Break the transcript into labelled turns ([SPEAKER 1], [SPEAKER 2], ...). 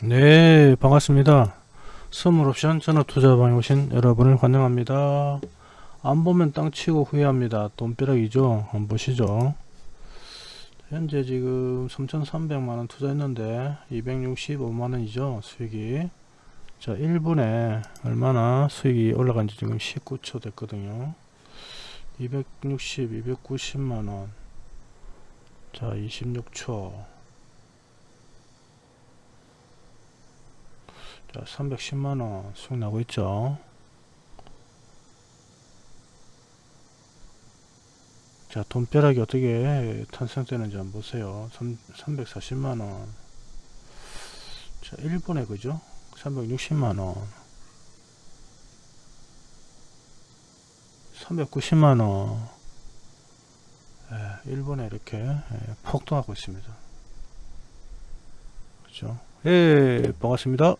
[SPEAKER 1] 네 반갑습니다. 선물옵션 전화투자방에 오신 여러분을 환영합니다. 안 보면 땅 치고 후회합니다. 돈벼락이죠? 한번 보시죠. 현재 지금 3,300만원 투자했는데 265만원이죠 수익이. 자 1분에 얼마나 수익이 올라간지 지금 19초 됐거든요. 260 290만원. 자 26초 자 310만원 수익 나고 있죠? 자 돈벼락이 어떻게 탄생되는지 한번 보세요. 340만원. 자 1분에 그죠? 360만원. 390만원. 예, 1분에 이렇게 예, 폭등하고 있습니다. 그죠? 예 반갑습니다